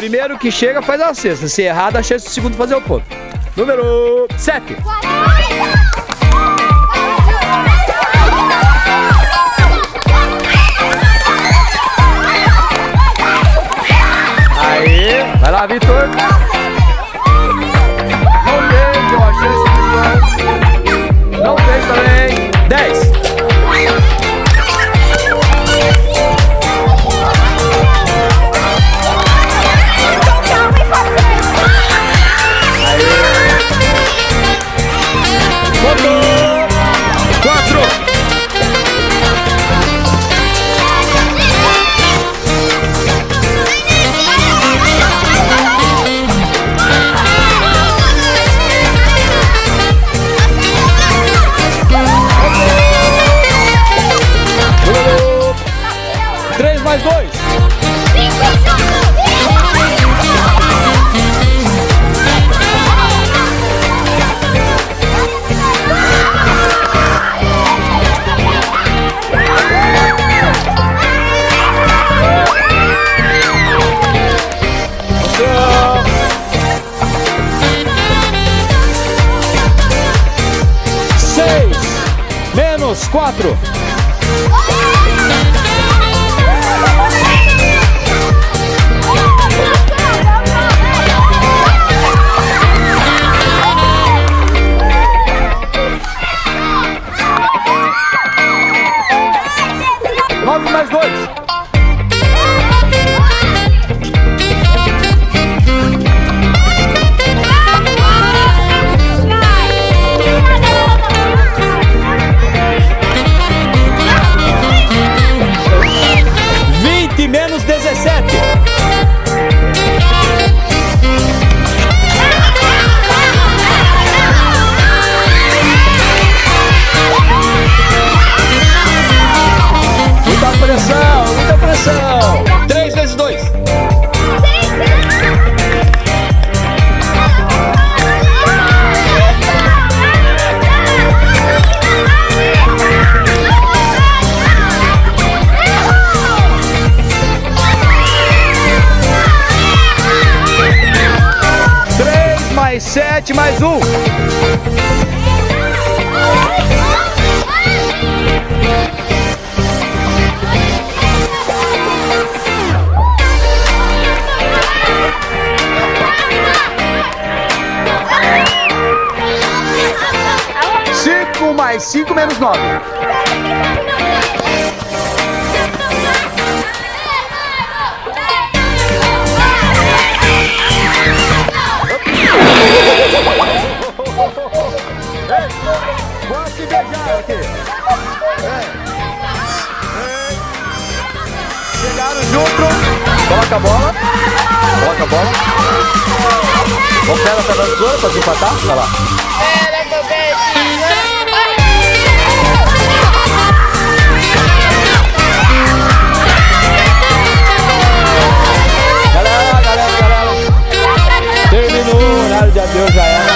primeiro que chega faz a cesta. Se errar, dá chance do segundo fazer o ponto. Número 7. Aí, vai lá, Vitor. Seis menos quatro. Sete mais um. Cinco mais cinco menos nove. Chegaram junto. Coloca a bola. Coloca a bola. Vamos pegar essa tesoura pra desempatar? Vai lá. Terminou o horário de adeus já era.